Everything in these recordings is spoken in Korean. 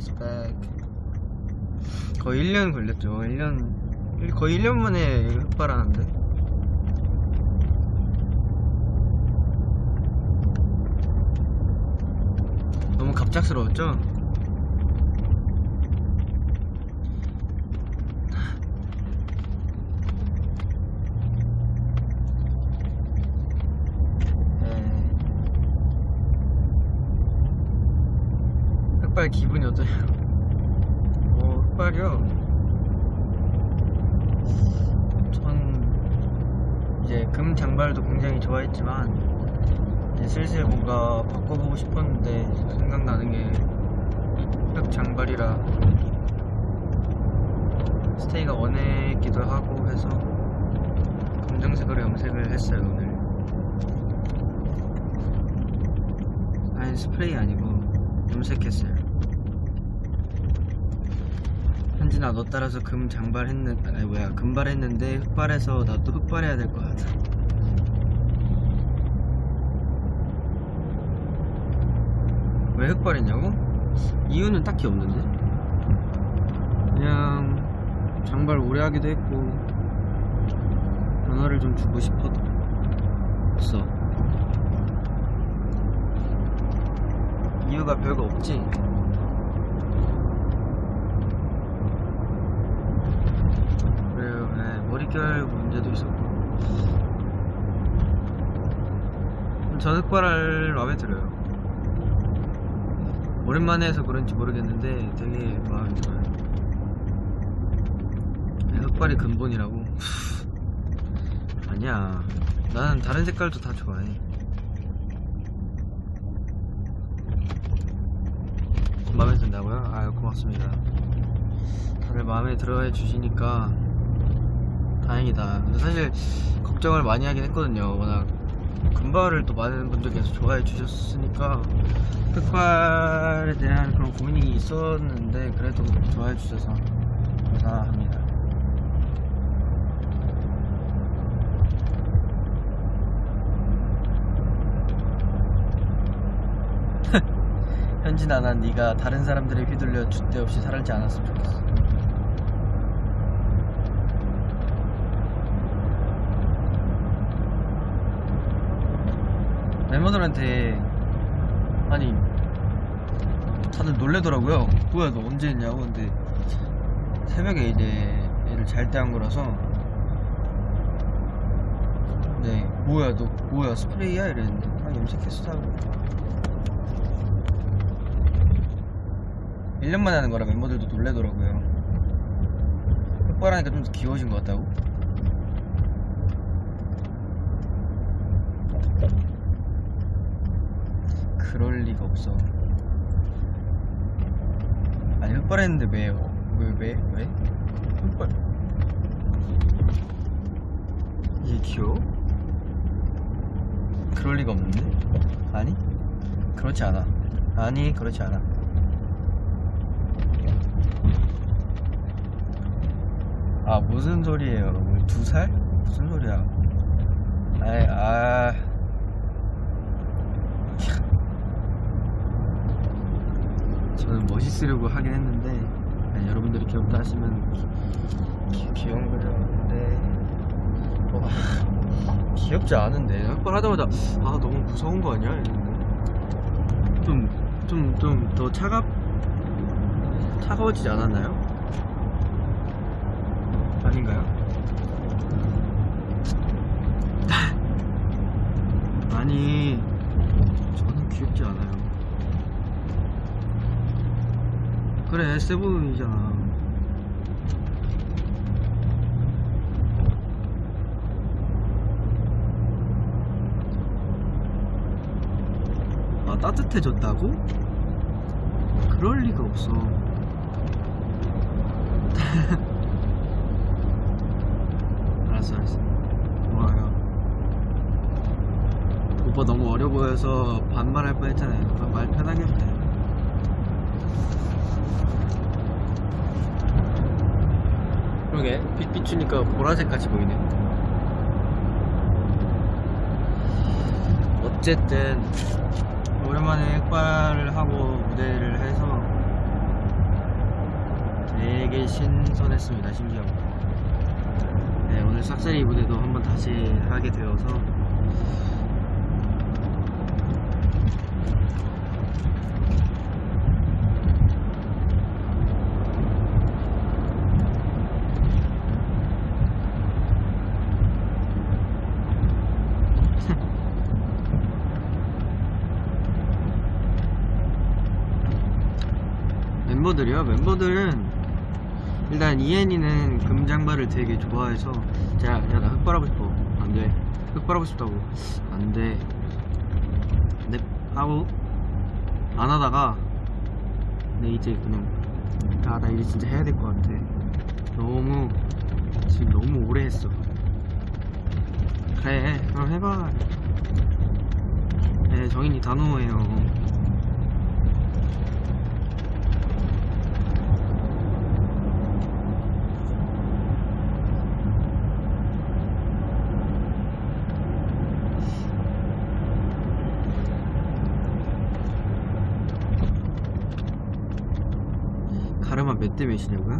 is back. 거의 1년 걸렸죠. 1년 거의 1년 만에 흑발하는데. 너무 갑작스러웠죠? 네. 기분이 어떠세요? 어, 흑발이요? 전 이제 금 장발도 굉장히 좋아했지만 이제 슬슬 뭔가 바꿔보고 싶었는데 생각나는 게 흑 장발이라 스테이가 원했기도 하고 해서 검정색으로 염색을 했어요 오늘 아니 스프레이 아니고 염색했어요 현진아 너 따라서 금 장발 했는 아니 뭐야 금발 했는데 흑발해서 나 또 흑발해야 될 것 같아. 왜 흑발했냐고? 이유는 딱히 없는데? 그냥 장발 오래 하기도 했고 변화를 좀 주고 싶었어. 이유가 별거 없지 그래요 네, 머릿결 문제도 있었고. 전 흑발을 마음에 들어요. 오랜만에 해서 그런지 모르겠는데 되게 들어요. 네, 흑발이 근본이라고? 아니야. 나는 다른 색깔도 다 좋아해. 마음에 든다고요? 아유 고맙습니다. 다들 마음에 들어 해 주시니까 다행이다. 근데 사실 걱정을 많이 하긴 했거든요. 워낙 금발을 또 많은 분들께서 좋아해 주셨으니까 흑발에 대한 그런 고민이 있었는데 그래도 좋아해 주셔서 감사합니다. 현진아 난 네가 다른 사람들에 휘둘려 줏대 없이 살지 않았으면 좋겠어 멤버들한테 아니 다들 놀래더라고요. 뭐야 너 언제 했냐고. 근데 새벽에 이제 애를 잘 때 한 거라서. 네 뭐야 너 뭐야 스프레이야? 이랬는데 아 염색했어. 하고 1년 만에 하는 거라 멤버들도 놀래더라고요. 흑발하니까 좀더 귀여워진 것 같다고 그럴 리가 없어 아니 흑발 했는데 왜, 왜, 왜, 왜? 흑발 이게 귀여워? 그럴 리가 없는데? 아니? 그렇지 않아 아니 그렇지 않아 아 무슨 소리예요 두 살? 무슨 소리야 아이 아 저는 멋있으려고 하긴 했는데 아니, 여러분들이 귀엽다 하시면 기, 기, 귀여운 거죠 근데 와, 귀엽지 않은데 한 번 하자마자 아 너무 무서운 거 아니야? 좀 좀 좀 더 차갑 차가워지지 않았나요? 아닌가요? 아니 저는 귀엽지 않아요 그래 세븐이잖아. 아 따뜻해졌다고? 그럴 리가 없어. 알았어 알았어. 고마워요 오빠 너무 어려 보여서 반말할 뻔했잖아요. 그럼 말 편하게 돼요 그러게 빛 비추니까 보라색 같이 보이네. 어쨌든 오랜만에 흑발을 하고 무대를 해서 되게 신선했습니다 신기하고 네 오늘 싹쓸이 무대도 한번 다시 하게 되어서 멤버들이요? 멤버들은 일단 이엔이는 금장발을 되게 좋아해서 제가 야나 흑발하고 싶어. 안돼. 흑발하고 싶다고. 안돼. 네 하고 안 하다가 네 이제 그냥 아나 이제 진짜 해야 될 것 같아. 너무 지금 너무 오래 했어. 그래 그럼 해봐. 네 정인이 단호해요 가르마 몇 대 몇이냐고요?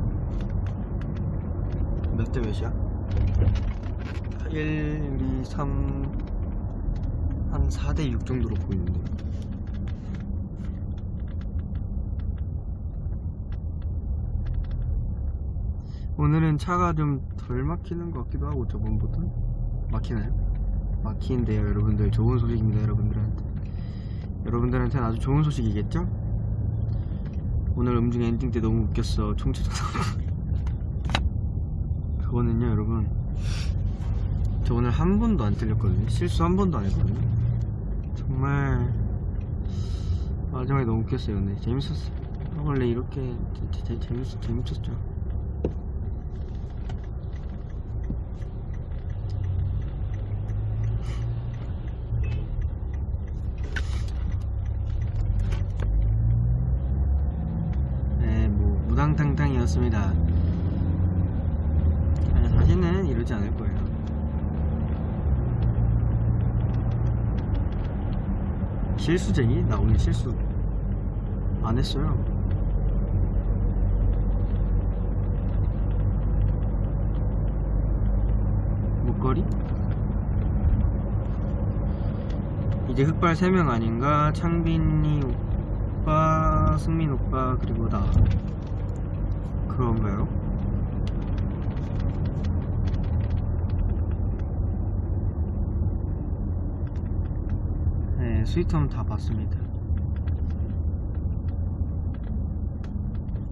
몇 대 몇이야? 1, 2, 3, 한 4대 6 정도로 보이는데. 오늘은 차가 좀 덜 막히는 것 같기도 하고 저번보다 막히나요? 막히는데요 여러분들 좋은 소식입니다 여러분들한테 여러분들한테는 아주 좋은 소식이겠죠? 오늘 음중 엔딩 때 너무 웃겼어. 총체적 그거는요 여러분. 저 오늘 한 번도 안 틀렸거든요. 실수 한 번도 안 했거든요. 정말 마지막에 너무 웃겼어요 근데. 재밌었어 원래 이렇게 재, 재, 재밌, 재밌었죠 네, 뭐 무당탕탕이었습니다. 아니, 다시는 이러지 않을 거예요. 실수쟁이? 나 오늘 실수 안 했어요. 목걸이? 이제 흑발 3명 아닌가? 창빈이 오빠, 승민 오빠, 그리고 나. 그런가요? 네, 스위트홈 다 봤습니다.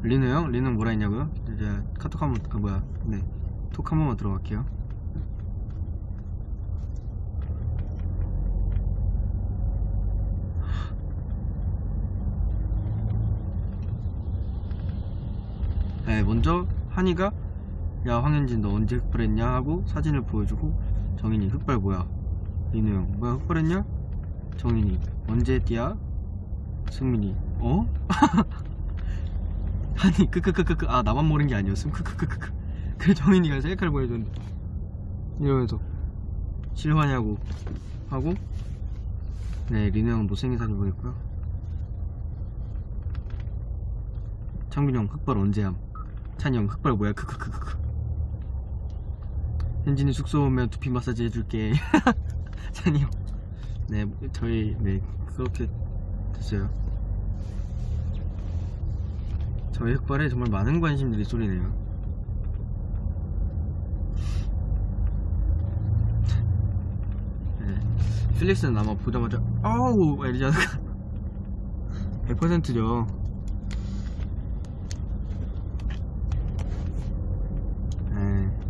리노 형? 리노 뭐라 했냐고요? 이제 카톡 한번, 그 뭐야, 네. 톡 한 번만 들어갈게요. 네, 먼저 한이가 야 황현진 너 언제 흑발했냐 하고 사진을 보여주고 정인이 흑발 뭐야 민우 형 뭐야 흑발했냐 정인이. 언제 했디야 승민이. 어? 한이 크크크크크. 아 나만 모르는 게 아니었음? 크크크크크. 그래 정인이가 셀카를 보여줬는데. 이러면서. 실화냐고. 하고? 네 리노 형 못생긴 사진 보냈고요. 창빈이 형 흑발 언제함? 찬이 형 흑발 뭐야? 크크크크크. 현진이 숙소 오면 두피 마사지 해줄게. 찬이 형 네 저희 네 그렇게 됐어요. 저희 흑발에 정말 많은 관심들이 쏠리네요. 네 필릭스는 아마 보자마자 아우! 않을까? 100%죠 네.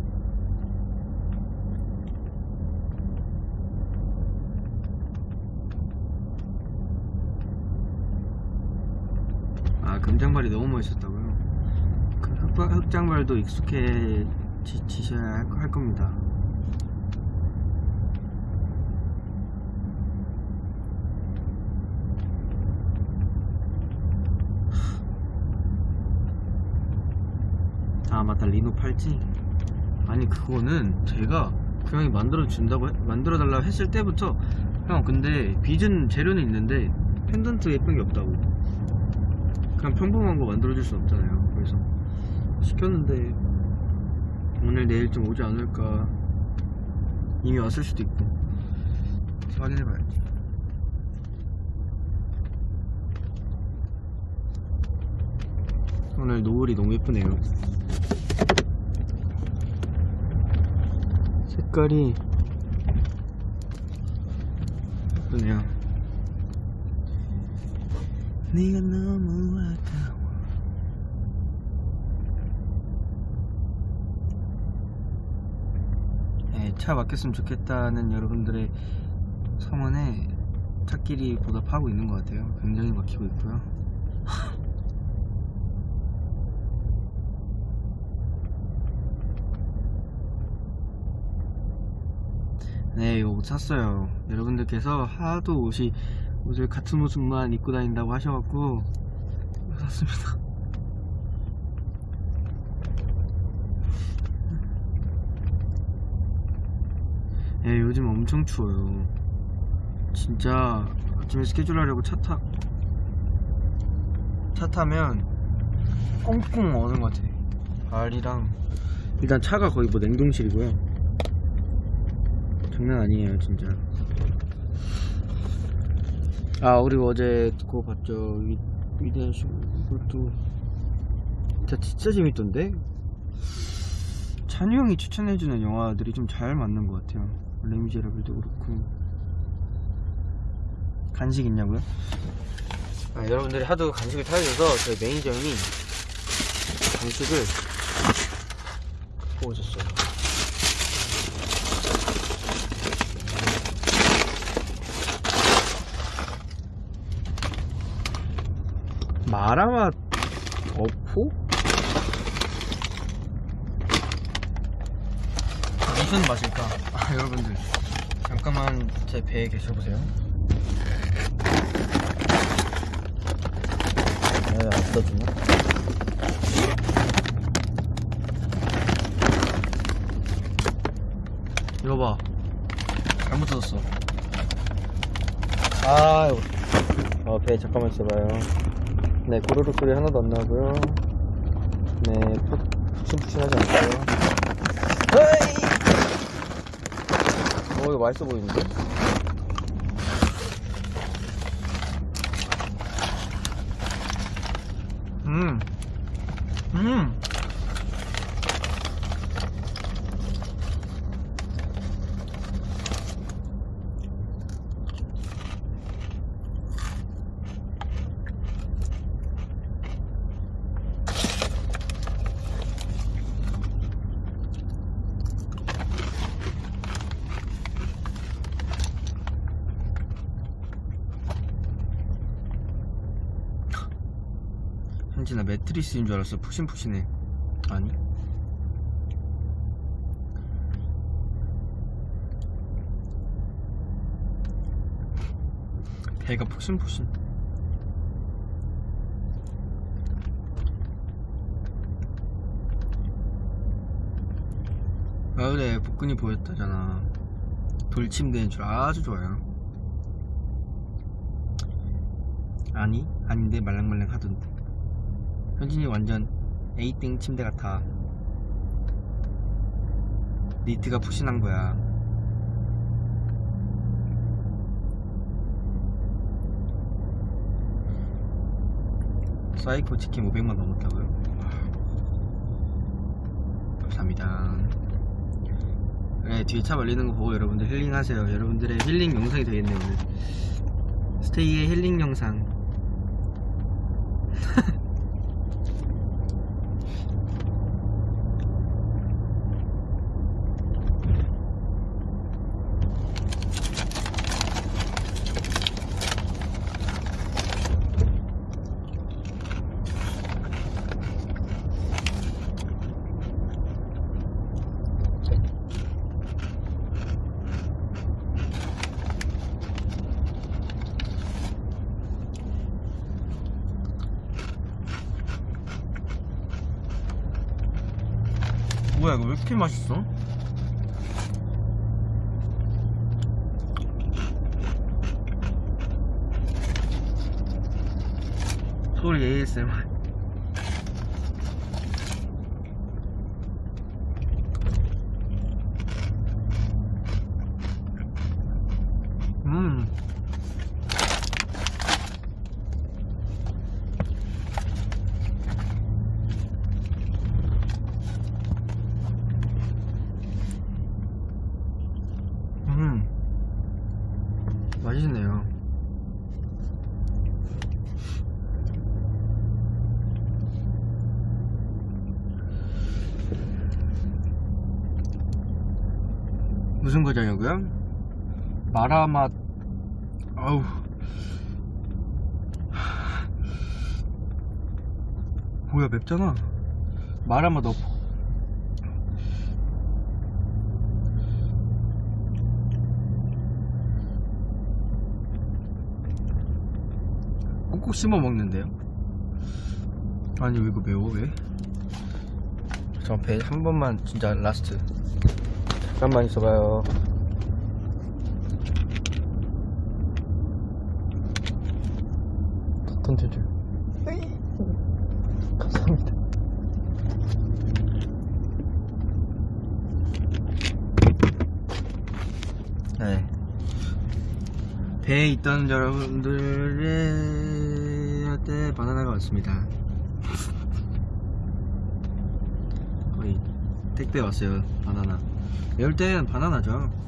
아 금장발이 너무 멋있었다고요? 그 흑바, 흑장발도 익숙해지셔야 할, 할 겁니다. 아 맞다. 리노 팔찌? 아니 그거는 제가 그 형이 만들어 준다고 만들어 달라고 했을 때부터 형 근데 빚은 재료는 있는데 펜던트 예쁜 게 없다고 그냥 평범한 거 만들어줄 수 없잖아요. 그래서 시켰는데 오늘 내일쯤 오지 않을까 이미 왔을 수도 있고. 확인해봐야지. 오늘 노을이 너무 예쁘네요. 색깔이 예쁘네요 네가 너무 아까워. 네, 차 막혔으면 좋겠다는 여러분들의 성원에 차끼리 보답하고 있는 것 같아요. 굉장히 막히고 있고요. 네, 이거 옷 샀어요. 여러분들께서 하도 옷이 옷을 같은 옷만 입고 다닌다고 하셔갖고 샀습니다. 예, 요즘 엄청 추워요. 진짜 아침에 스케줄 하려고 차 타, 차 타면 꽁꽁 어는 것 같아. 발이랑 일단 차가 거의 뭐 냉동실이고요. 장난 아니에요 진짜 아 그리고 어제 그거 봤죠. 위, 위대한 시 이것도 진짜 진짜 재밌던데? 찬우 형이 추천해주는 영화들이 좀 잘 맞는 것 같아요. 레미제라블도 그렇고. 간식 있냐고요? 아, 여러분들이 하도 간식을 타주셔서 저희 매니저 형이 간식을 갖고 오셨어요 마라맛 어포? 무슨 맛일까? 아 여러분들. 잠깐만 제 배에 계셔보세요. 네, 안 써주나? 이거 봐. 잘못 뜯었어. 아 어, 배 잠깐만 있어봐요 네, 고르륵 소리 하나도 안 나고요. 네, 푹, 푹신푹신하지 않고요. 헤이! 어, 이거 맛있어 보이는데? 현진아 매트리스인 줄 알았어. 푹신푹신해. 아니? 배가 푹신푹신. 마을에 복근이 보였다잖아. 돌침대인 줄 아주 좋아요. 아니? 아닌데 말랑말랑 하던데 현진이 완전 에이땡 침대 같아. 니트가 푹신한 거야. 사이코 치킨 500만 넘었다고요? 감사합니다. 네, 뒤에 차 말리는 거 보고 여러분들 힐링하세요. 여러분들의 힐링 영상이 되겠네요, 오늘. 스테이의 힐링 영상. 뭐야 이거 왜 이렇게 맛있어? 소리 ASMR 맛, 아우. 뭐야, 맵잖아. 마라 맛 넣고. 꾹꾹 씹어 먹는데요? 아니 왜 이거 매워 왜? 저 배 한 번만 진짜 라스트 잠깐만 있어봐요 컨텐츠 감사합니다 네 배에 있던 여러분들한테 바나나가 왔습니다. 거의 택배 왔어요, 바나나. 이럴 땐 바나나죠.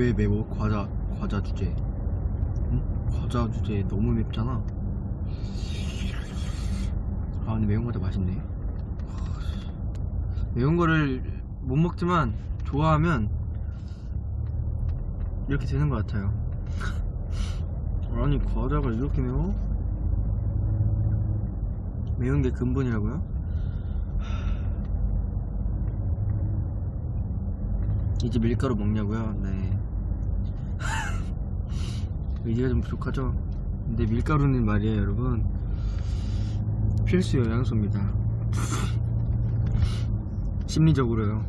왜 매워? 과자, 과자 주제. 응? 과자 주제 너무 맵잖아. 아 근데 매운 거다 맛있네 매운 거를 못 먹지만 좋아하면 이렇게 되는 것 같아요 아니 과자가 이렇게 매워? 매운 게 근본이라고요? 이제 밀가루 먹냐고요? 네 의지가 좀 부족하죠? 근데 밀가루는 말이에요 여러분 필수 영양소입니다. 심리적으로요.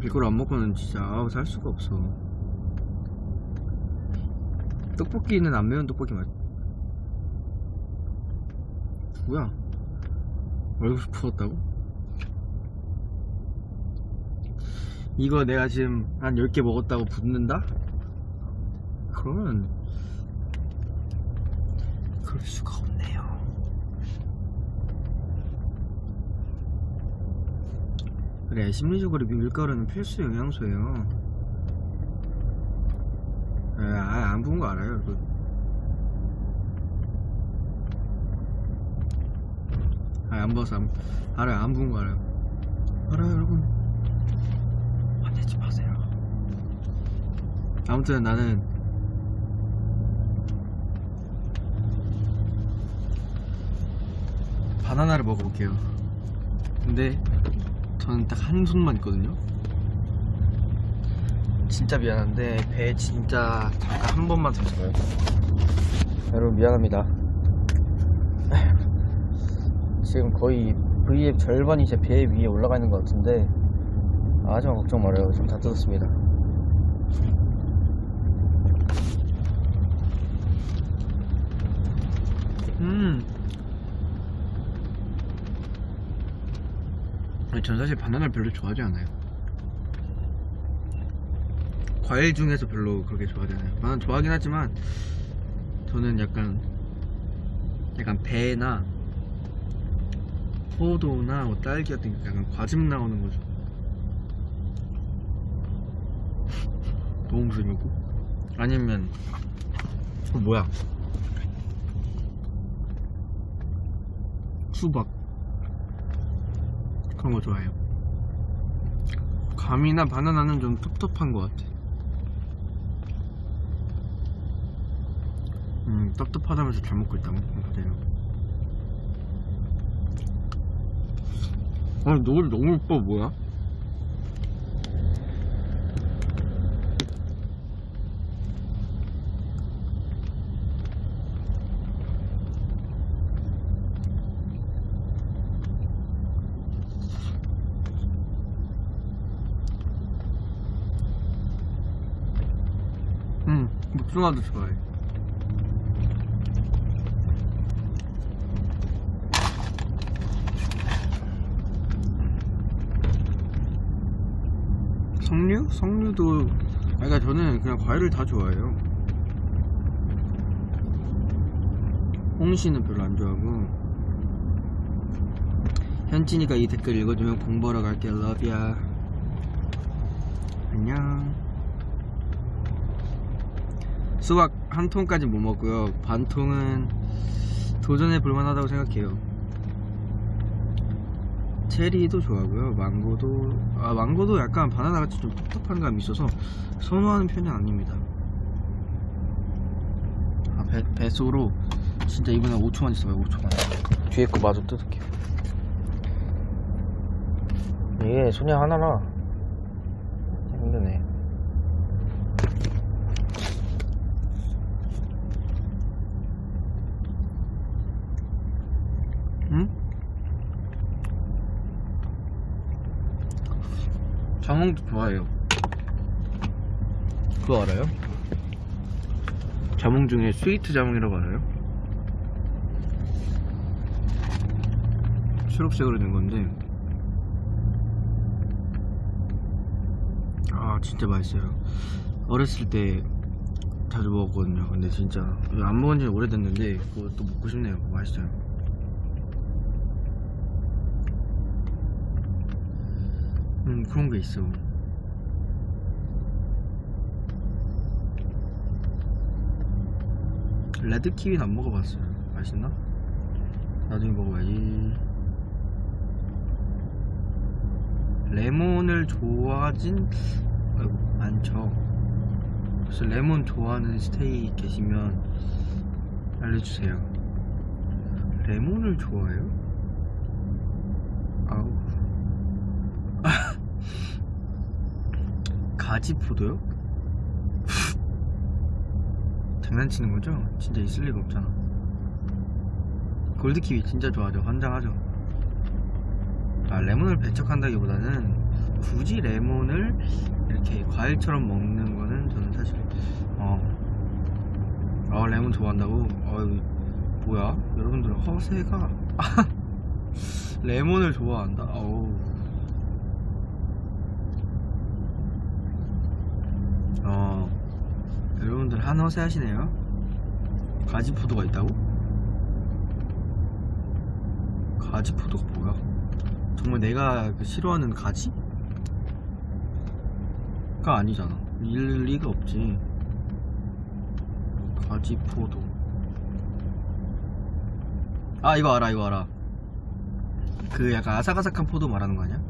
밀가루 안 먹고는 진짜 아우 살 수가 없어. 떡볶이는 안 매운 떡볶이 맛. 뭐야? 얼굴 부었다고? 이거 내가 지금 한 10개 먹었다고 붓는다? 그러면 수가 없네요. 그래 심리적으로 밀가루는 필수 영양소예요. 예, 아예 안 부은 거 알아요 여러분. 아예 안 부어서 안, 알아요 안 부은 거 알아요. 알아요 여러분. 화내지 마세요. 아무튼 나는 바나나를 먹어볼게요 근데 저는 딱 한 손만 있거든요. 진짜 미안한데 배 진짜 잠깐 한 번만 더 잡아요. 여러분 미안합니다. 지금 거의 V의 절반이 제 배 위에 올라가 있는 것 같은데 하지만 걱정 말아요. 지금 다 뜯었습니다. 음. 아니, 전 사실 바나나를 별로 좋아하지 않아요. 과일 중에서 별로 그렇게 좋아하지 않아요. 바나나 좋아하긴 하지만 저는 약간 약간 배나 포도나 뭐 딸기 같은 게 약간 과즙 나오는 거죠. 너무 무서이고 아니면 어, 뭐야? 수박 그런 거 좋아해요. 감이나 바나나는 좀 텁텁한 것 같아. 음, 텁텁하다면서 잘 먹고 있다고? 그대로. 아니, 노을 너무 예뻐, 뭐야? 복숭아도 좋아해. 석류? 석류도 아 그러니까 저는 그냥 과일을 다 좋아해요. 홍시는 별로 안 좋아하고 현진이가 이 댓글 읽어주면 공부하러 갈게 러브야 안녕 수박 한 통까지 못 먹고요. 반 통은 도전해 볼만하다고 생각해요. 체리도 좋아하고요. 망고도 아 망고도 약간 바나나 같이 좀 텁텁한 감이 있어서 선호하는 편이 아닙니다. 아 배, 배소로 진짜 이번에 5초만 있어봐요 5초만 뒤에 거 마저 뜯을게요. 이게 손이 하나라 힘드네 응? 자몽도 좋아해요. 그거 알아요? 자몽 중에 스위트 자몽이라고 알아요? 초록색으로 된 건데. 아 진짜 맛있어요. 어렸을 때 자주 먹었거든요. 근데 진짜 안 먹은 지 오래됐는데 그거 또 먹고 싶네요. 맛있어요 음 그런 게 있어. 레드 키위는 안 먹어봤어요 맛있나? 나중에 먹어봐야지. 레몬을 좋아하진 아이고 많죠 그래서 레몬 좋아하는 스테이 계시면 알려주세요. 레몬을 좋아해요? 아우 가지포도요? 장난치는 거죠? 진짜 있을 리가 없잖아 골드키위 진짜 좋아하죠 환장하죠 아 레몬을 배척한다기보다는 굳이 레몬을 이렇게 과일처럼 먹는 거는 저는 사실 어, 아 레몬 좋아한다고? 어이 뭐야 여러분들 허세가 레몬을 좋아한다 어우 어 여러분들 한 허세 하시네요 가지포도가 있다고? 가지포도가 뭐야? 정말 내가 그 싫어하는 가지? 가 아니잖아 일 리가 없지 가지포도 아 이거 알아 이거 알아 그 약간 아삭아삭한 포도 말하는 거 아니야?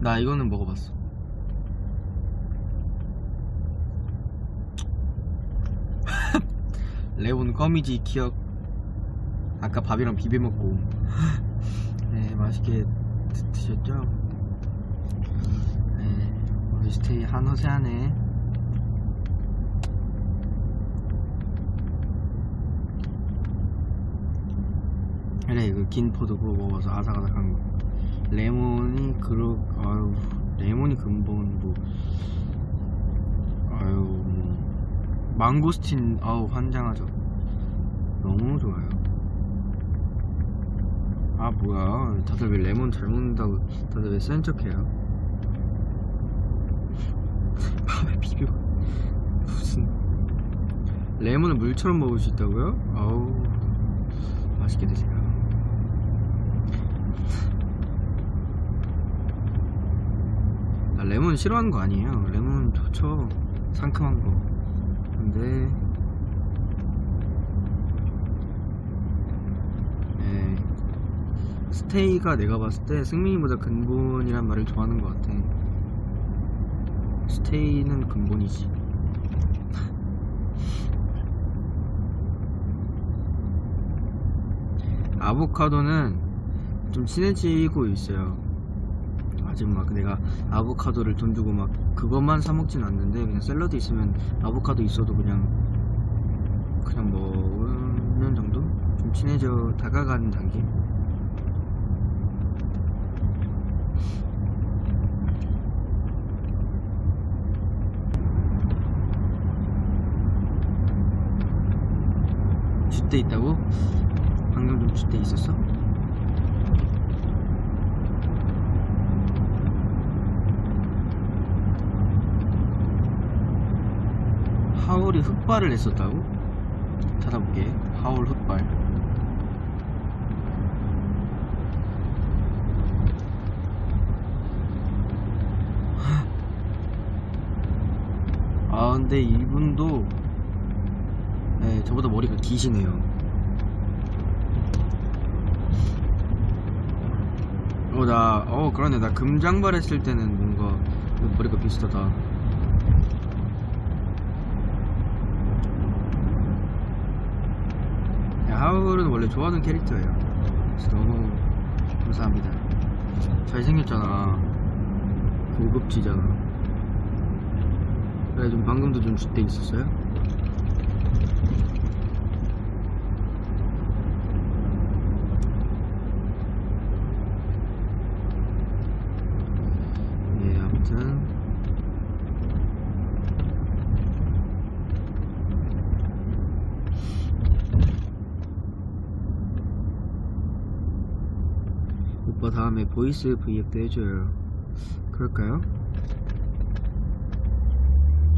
나 이거는 먹어봤어 레몬 껌이지 기억. 아까 밥이랑 비벼 먹고. 네 맛있게 드, 드셨죠? 네 우리 스테이 한호세 하네 그래 이거 긴 포도 그거 먹어서 아삭아삭한 거. 레몬이 그러 아유 레몬이 근본 뭐. 아유. 뭐 망고스틴 아우 환장하죠. 너무 좋아요. 아 뭐야. 다들 왜 레몬 잘 먹는다고 다들 왜 센 척해요? 밥에 비벼 무슨. 레몬을 물처럼 먹을 수 있다고요? 아우. 맛있게 드세요. 아, 레몬 싫어하는 거 아니에요. 레몬 좋죠. 상큼한 거 근데. 네, 스테이가 내가 봤을 때 승민이보다 근본이란 말을 좋아하는 것 같아. 스테이는 근본이지. 아보카도는 좀 친해지고 있어요. 아직 막 내가 아보카도를 돈 주고 막 그것만 사 먹진 않는데 그냥 샐러드 있으면 아보카도 있어도 그냥 그냥 먹는 정도? 좀 친해져 다가가는 단계? 줏대 있다고? 방금 좀 줏대 있었어? 하울이 흑발을 했었다고? 찾아볼게. 하울 흑발. 아 근데 이분도 네, 저보다 머리가 기시네요. 어 나 어 그러네. 나 금장발 했을 때는 뭔가 머리가 비슷하다 하울은 원래 좋아하는 캐릭터예요. 그래서 너무 감사합니다. 잘생겼잖아. 고급지잖아. 그래 좀 방금도 좀줄때 있었어요? 예 아무튼 오빠 다음에 voice V앱도 해줘요 그럴까요?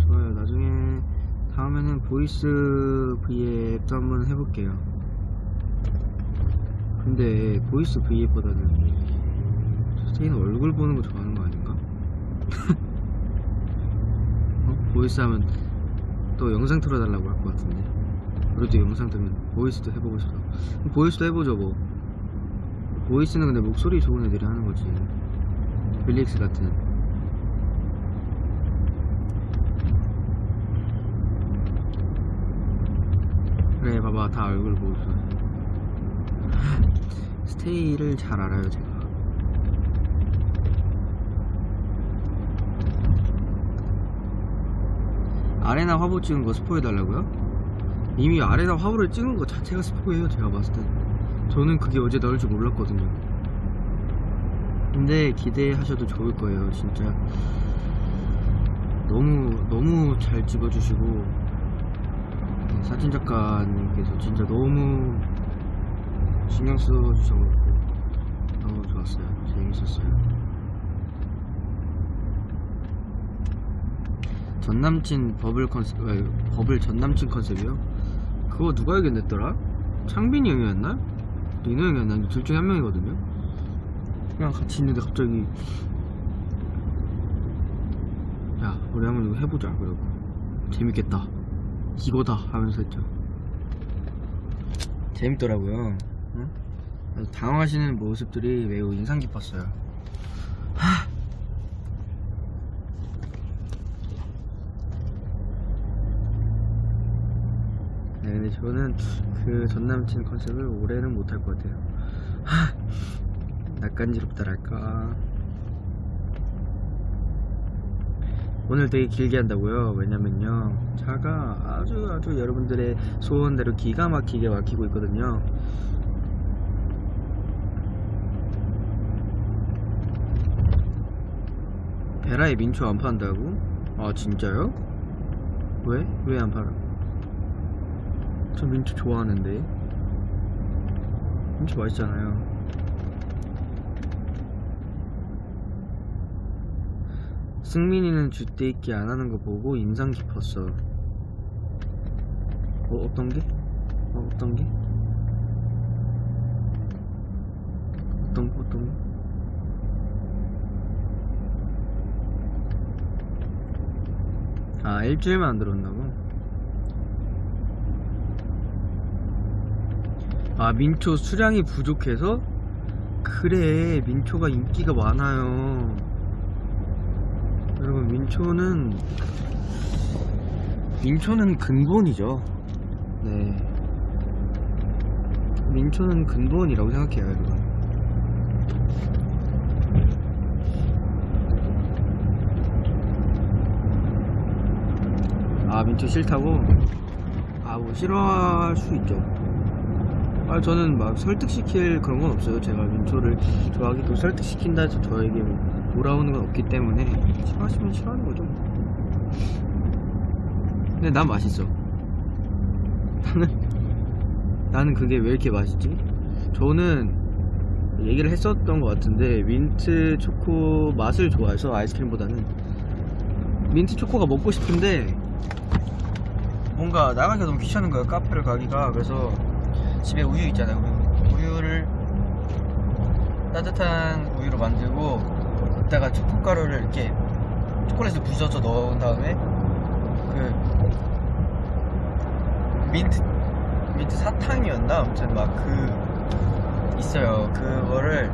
좋아요 나중에 다음에는 voice V앱도 한번 해볼게요 근데 voice V앱보다는 스테이는 얼굴 보는 거 좋아하는 거 아닌가? 어? voice 하면 또 영상 틀어달라고 할 것 같은데 그래도 영상 뜨면 voice도 해보고 싶어 보이스도 해보죠 뭐 보이스는 근데 목소리 좋은 애들이 하는 거지. 빌릭스 같은. 그래 봐봐. 다 얼굴 보고 있어 스테이를 잘 알아요 제가. 아레나 화보 찍은 거 스포해 달라고요? 이미 아레나 화보를 찍은 거 자체가 스포예요 제가 봤을 때 저는 그게 어제 나올 줄 몰랐거든요 근데 기대하셔도 좋을 거예요 진짜 너무 너무 잘 찍어주시고 사진 작가님께서 진짜 너무 신경 써주셔서 너무 좋았어요 재밌었어요 전남친 버블 컨셉 아, 버블 전남친 컨셉이요? 그거 누가 얘기했더라? 창빈이 형이었나? 리노 형이었나? 둘 중에 한 명이거든요. 그냥 같이 있는데 갑자기 야 우리 한번 이거 해보자. 그러고 재밌겠다. 이거다 하면서 했죠. 재밌더라고요. 응? 당황하시는 모습들이 매우 인상 깊었어요 근데 저는 그 전남친 컨셉을 올해는 못할 것 같아요. 하! 낯간지럽다랄까. 오늘 되게 길게 한다고요? 왜냐면요. 차가 아주 아주 여러분들의 소원대로 기가 막히게 막히고 있거든요. 베라에 민초 안 판다고? 아, 진짜요? 왜? 왜 안 팔아? 저 민초 좋아하는데 민초 맛있잖아요 승민이는 줏대 있기 안 하는 거 보고 인상 깊었어 어 어떤 게? 어 어떤 게? 어떤 거 어떤 거? 아 일주일만 안 들었나고? 아 민초 수량이 부족해서? 그래 민초가 인기가 많아요. 여러분 민초는 민초는 근본이죠. 네. 민초는 근본이라고 생각해요 여러분. 아 민초 싫다고? 아 뭐 싫어할 수 있죠 아 저는 막 설득시킬 그런 건 없어요. 제가 민초를 좋아하기도 설득시킨다 해서 저에게 뭐 돌아오는 건 없기 때문에 싫어하시면 싫어하는 거죠. 근데 난 맛있어. 나는 나는 그게 왜 이렇게 맛있지? 저는 얘기를 했었던 것 같은데 민트 초코 맛을 좋아해서 아이스크림보다는 민트 초코가 먹고 싶은데 뭔가 나가기가 너무 귀찮은 거야 카페를 가기가. 그래서 집에 우유 있잖아요. 우유. 우유를 따뜻한 우유로 만들고 그다가 초코가루를 이렇게 초콜릿을 부셔서 넣은 다음에 그 민트 민트 사탕이었나? 아무튼 막 그 있어요. 그거를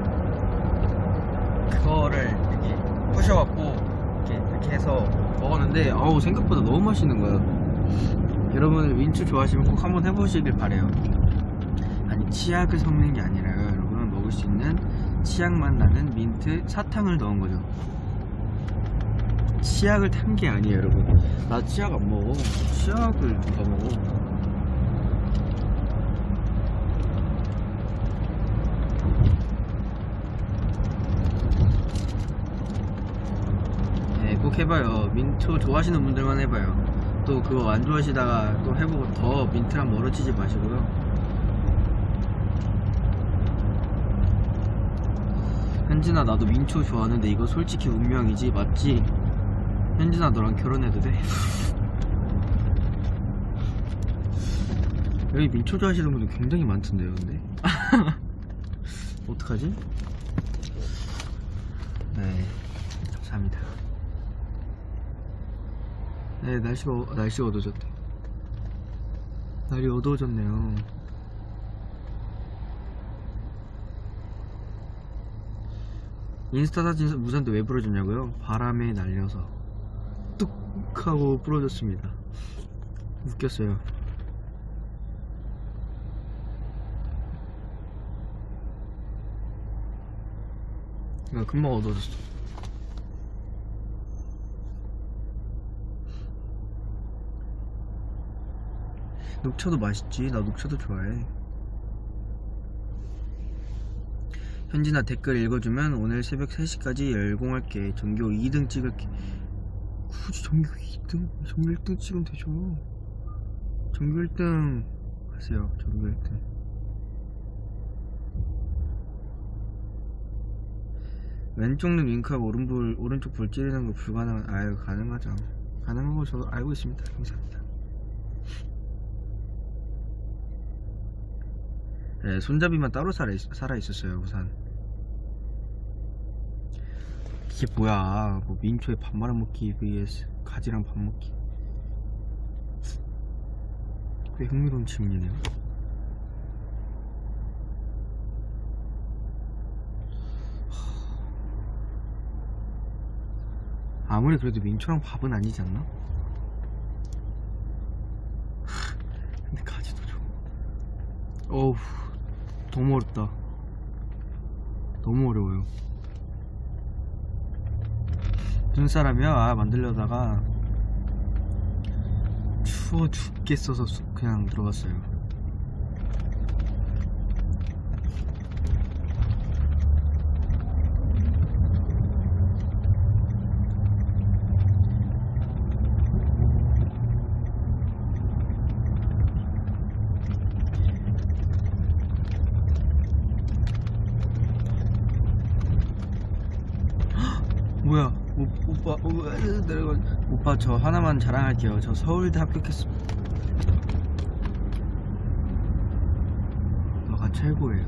그거를 이렇게 부셔갖고 이렇게 이렇게 해서 먹었는데 어우 생각보다 너무 맛있는 거예요. 여러분 민초 좋아하시면 꼭 한번 해보시길 바래요 치약을 섞는 게 아니라요 여러분 먹을 수 있는 치약 맛 나는 민트 사탕을 넣은 거죠 치약을 탄 게 아니에요 여러분 나 치약 안 먹어 치약을 누가 먹어 네, 꼭 해봐요. 민초 좋아하시는 분들만 해봐요. 또 그거 안 좋아하시다가 또 해보고 더 민트랑 멀어지지 마시고요. 현진아 나도 민초 좋아하는데 이거 솔직히 운명이지 맞지? 현진아 너랑 결혼해도 돼? 여기 민초 좋아하시는 분들 굉장히 많던데요 근데 어떡하지? 네 감사합니다 네 날씨가 어- 날씨가 어두워졌다 날이 어두워졌네요 인스타 사진 무산도 왜 부러졌냐고요? 바람에 날려서. 뚝 하고 부러졌습니다. 웃겼어요. 야, 금방 어두워졌어. 녹차도 맛있지? 나 녹차도 좋아해 현진아 댓글 읽어주면 오늘 새벽 3시까지 열공할게. 전교 2등 찍을게. 굳이 전교 2등? 전교 1등 찍으면 되죠. 전교 1등 하세요. 전교 1등. 왼쪽 눈 윙크하고 오른볼, 오른쪽 볼 찌르는 거 불가능한 아유 가능하죠. 가능한 거 저도 알고 있습니다. 감사합니다. 네, 손잡이만 따로 살아, 있, 살아 있었어요 우선 이게 뭐야? 뭐 민초에 밥 말아 먹기 vs 가지랑 밥 먹기. 꽤 흥미로운 질문이네요. 아무리 그래도 민초랑 밥은 아니지 않나? 근데 가지도 좋아 어우 너무 어렵다. 너무 어려워요 눈사람이요? 아 만들려다가 추워 죽겠어서 쑥 그냥 들어갔어요 뭐야 오, 오빠 오빠 저 하나만 자랑할게요. 저 서울대 합격했습니다. 너가 최고예요.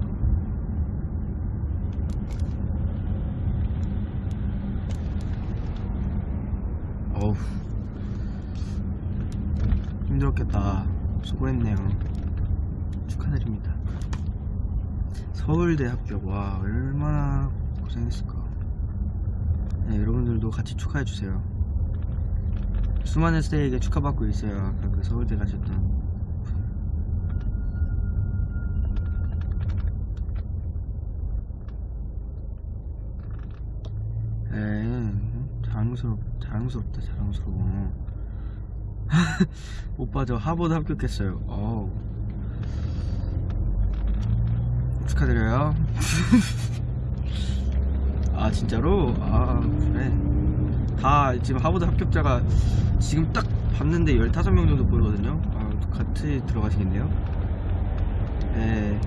어우. 힘들었겠다. 수고했네요. 축하드립니다. 서울대 합격. 와 얼마나 고생했을까 네, 여러분들도 같이 축하해주세요. 수많은 스테이에게 축하받고 있어요. 아까 그 서울대 가셨던. 에이, 자랑스럽, 자랑스럽다, 자랑스러워. 오빠 저 하버드 합격했어요. 어우. 축하드려요. 아 진짜로? 아 그래 다 지금 하버드 합격자가 지금 딱 봤는데 15명 정도 보이거든요 아 같이 들어가시겠네요 예.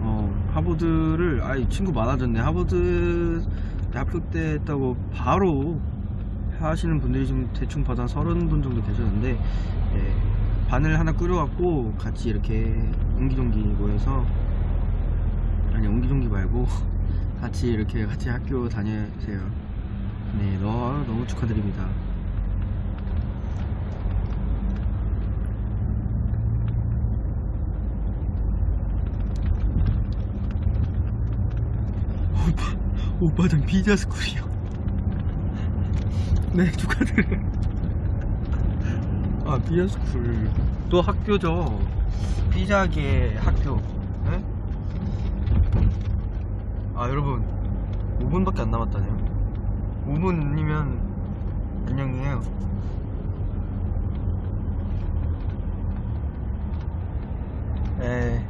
어, 하버드를, 아이, 친구 많아졌네. 하버드 합격됐다고 바로 하시는 분들이 좀 대충 봐도 한 서른 분 정도 계셨는데, 예, 반을 하나 꾸려갖고 같이 이렇게 옹기종기 모여서, 아니, 옹기종기 말고, 같이 이렇게 같이 학교 다녀세요. 네, 너, 너무 축하드립니다. 오빠, 오빠 전 피자 스쿨이요. 네, 축하드려요. 아, 피자 스쿨. 또 학교죠. 피자계 학교. 네? 아, 여러분. 5분밖에 안 남았다네요. 5분이면 안녕이에요. 에.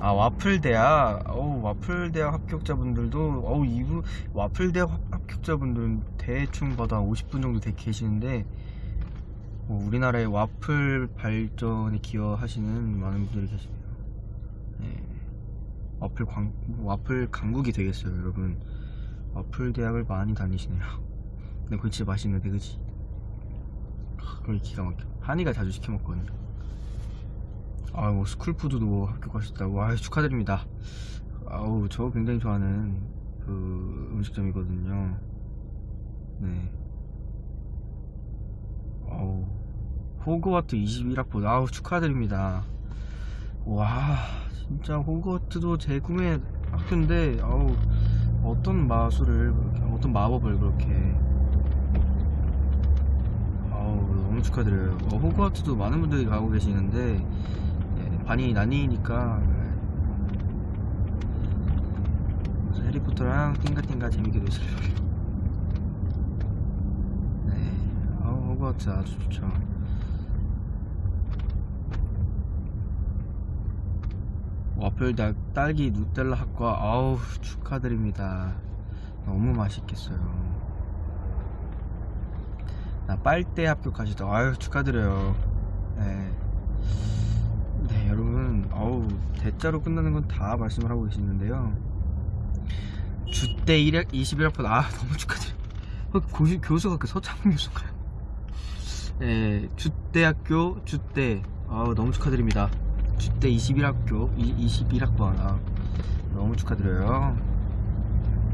아 와플 대학, 어우 와플 대학 합격자분들도 어우 이분 와플 대학 합- 합격자분들은 대충 한 50분 정도 돼 계시는데 뭐 우리나라의 와플 발전에 기여하시는 많은 분들이 계시네요. 네. 와플 광 와플 강국이 되겠어요, 여러분. 와플 대학을 많이 다니시네요. 근데 그거 진짜 맛있는데, 그치? 거기 기가 막혀. 한이가 자주 시켜 먹거든요. 아, 뭐 스쿨푸드도 합격하셨다고. 아, 축하드립니다. 아우, 저 굉장히 좋아하는 그 음식점이거든요. 네. 아우, 호그와트 21학번. 아우, 축하드립니다. 와, 진짜 호그와트도 제 꿈의 학교인데, 아우, 어떤 마술을, 어떤 마법을 그렇게. 아우, 너무 축하드려요. 어, 호그와트도 많은 분들이 가고 계시는데, 예, 반이 나뉘니까, 예. 해리포터랑 띵가띵가 재밌게 노세요. 네, 아우, 호그와트 아주 좋죠. 와플 달, 딸기 누텔라 학과 아우 축하드립니다. 너무 맛있겠어요. 나 빨대 합격하시다 아유 축하드려요. 네. 네 여러분 아우 대자로 끝나는 건 다 말씀을 하고 계시는데요. 주대 1학 21학번 아 너무 축하드려요. 어, 고시, 교수가 그 서창훈 교수인가요? 네 주대학교 주대 아우 너무 축하드립니다 주대 21학교 21학번. 아, 너무 축하드려요.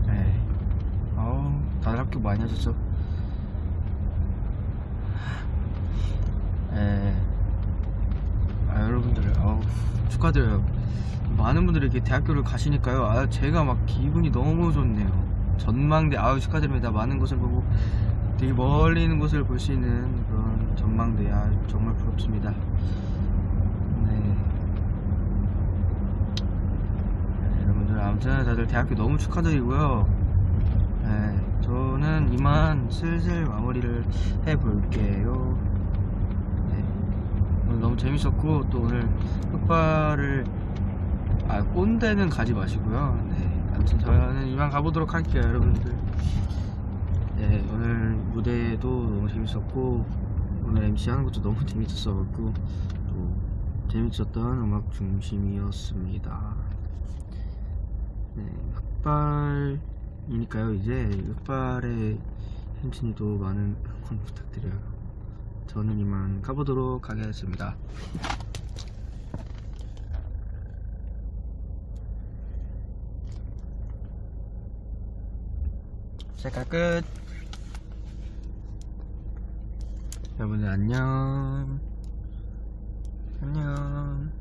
네. 아우 다들 학교 많이 하셨죠? 네. 아 여러분들 아우 축하드려요. 많은 분들이 이렇게 대학교를 가시니까요. 아 제가 막 기분이 너무 좋네요. 전망대 아우 축하드립니다. 많은 것을 보고 되게 멀리 있는 곳을 볼 수 있는 그런 전망대 아 정말 부럽습니다. 네. 아무튼 다들 대학교 너무 축하드리고요. 네, 저는 이만 슬슬 마무리를 해볼게요. 네, 오늘 너무 재밌었고 또 오늘 흑발을 아 꼰대는 가지 마시고요. 네, 아무튼 저는 이만 가보도록 할게요, 여러분들. 네, 오늘 무대도 너무 재밌었고 오늘 MC 하는 것도 너무 재밌었어갖고 또 재밌었던 음악 중심이었습니다. 네, 흑발이니까요. 이제 흑발의 현진이도 많은 응원 부탁드려요. 저는 이만 가보도록 하겠습니다. 셀카 끝. 여러분들 안녕. 안녕.